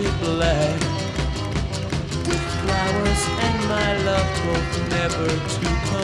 painted black. With flowers and my love hope never to come